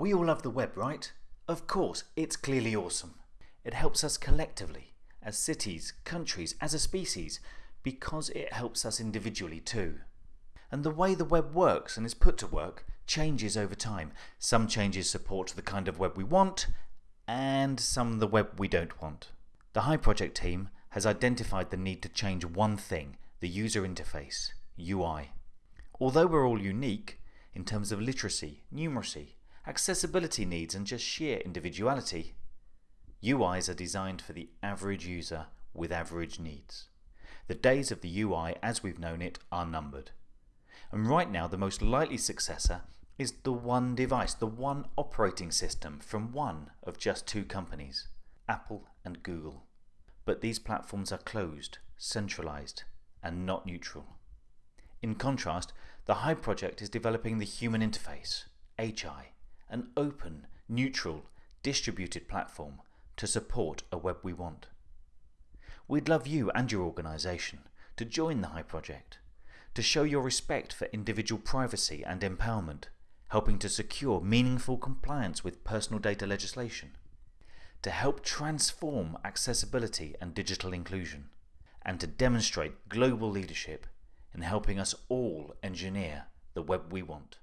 We all love the web, right? Of course, it's clearly awesome. It helps us collectively, as cities, countries, as a species, because it helps us individually too. And the way the web works and is put to work changes over time. Some changes support the kind of web we want, and some the web we don't want. The Hi Project team has identified the need to change one thing, the user interface, UI. Although we're all unique, in terms of literacy, numeracy, accessibility needs and just sheer individuality, UIs are designed for the average user with average needs. The days of the UI as we've known it are numbered. And right now the most likely successor is the one device, the one operating system from one of just two companies, Apple and Google. But these platforms are closed, centralized, and not neutral. In contrast, the Hi project is developing the human interface, HI, an open, neutral, distributed platform to support a web we want. We'd love you and your organisation to join the Hi project, to show your respect for individual privacy and empowerment, helping to secure meaningful compliance with personal data legislation, to help transform accessibility and digital inclusion, and to demonstrate global leadership in helping us all engineer the web we want.